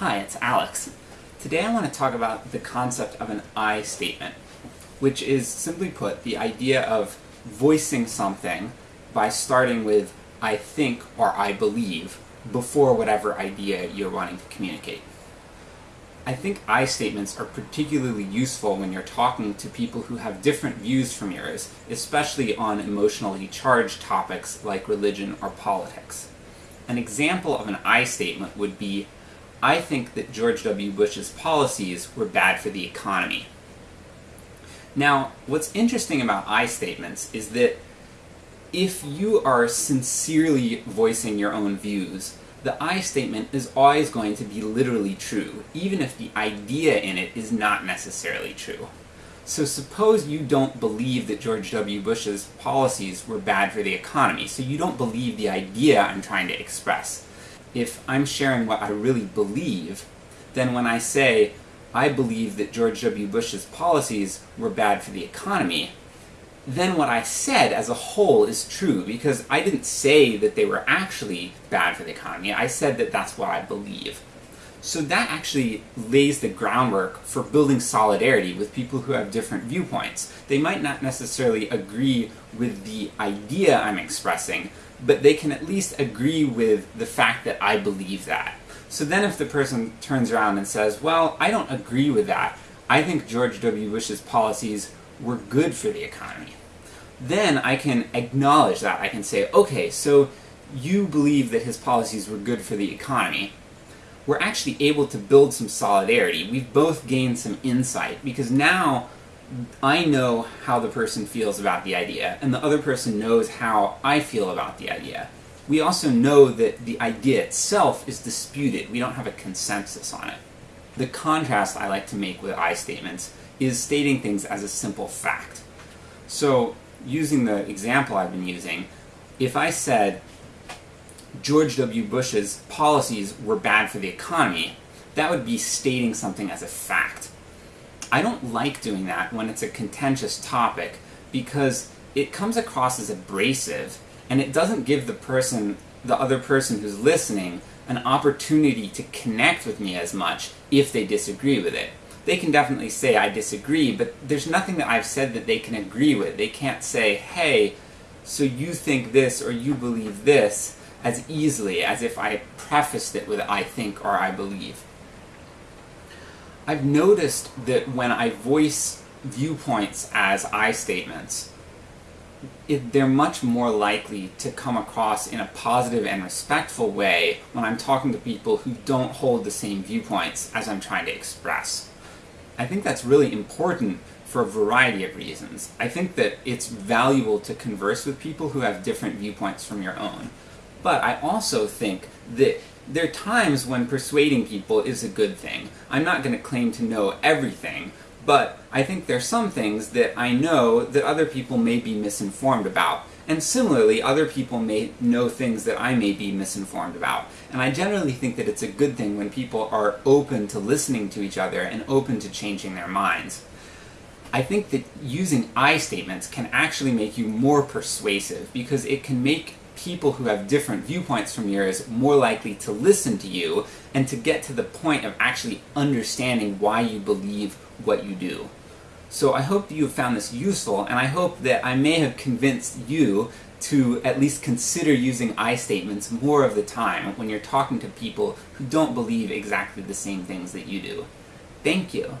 Hi, it's Alex. Today I want to talk about the concept of an I statement, which is, simply put, the idea of voicing something by starting with I think or I believe before whatever idea you're wanting to communicate. I think I statements are particularly useful when you're talking to people who have different views from yours, especially on emotionally charged topics like religion or politics. An example of an I statement would be, I think that George W. Bush's policies were bad for the economy. Now, what's interesting about I statements is that if you are sincerely voicing your own views, the I statement is always going to be literally true, even if the idea in it is not necessarily true. So suppose you don't believe that George W. Bush's policies were bad for the economy, so you don't believe the idea I'm trying to express. If I'm sharing what I really believe, then when I say, I believe that George W. Bush's policies were bad for the economy, then what I said as a whole is true, because I didn't say that they were actually bad for the economy, I said that that's what I believe. So that actually lays the groundwork for building solidarity with people who have different viewpoints. They might not necessarily agree with the idea I'm expressing, but they can at least agree with the fact that I believe that. So then if the person turns around and says, well, I don't agree with that, I think George W. Bush's policies were good for the economy. Then I can acknowledge that. I can say, okay, so you believe that his policies were good for the economy. We're actually able to build some solidarity. We've both gained some insight, because now I know how the person feels about the idea, and the other person knows how I feel about the idea. We also know that the idea itself is disputed. We don't have a consensus on it. The contrast I like to make with I statements is stating things as a simple fact. So, using the example I've been using, if I said George W. Bush's policies were bad for the economy, that would be stating something as a fact. I don't like doing that when it's a contentious topic, because it comes across as abrasive, and it doesn't give the person, the other person who's listening, an opportunity to connect with me as much if they disagree with it they can definitely say I disagree, but there's nothing that I've said that they can agree with. They can't say, hey, so you think this or you believe this as easily as if I prefaced it with I think or I believe. I've noticed that when I voice viewpoints as I statements, it, they're much more likely to come across in a positive and respectful way when I'm talking to people who don't hold the same viewpoints as I'm trying to express. I think that's really important for a variety of reasons. I think that it's valuable to converse with people who have different viewpoints from your own. But I also think that there are times when persuading people is a good thing. I'm not going to claim to know everything, but I think there are some things that I know that other people may be misinformed about. And similarly, other people may know things that I may be misinformed about. And I generally think that it's a good thing when people are open to listening to each other and open to changing their minds. I think that using I statements can actually make you more persuasive, because it can make people who have different viewpoints from yours more likely to listen to you, and to get to the point of actually understanding why you believe what you do. So I hope you have found this useful, and I hope that I may have convinced you to at least consider using I statements more of the time when you're talking to people who don't believe exactly the same things that you do. Thank you!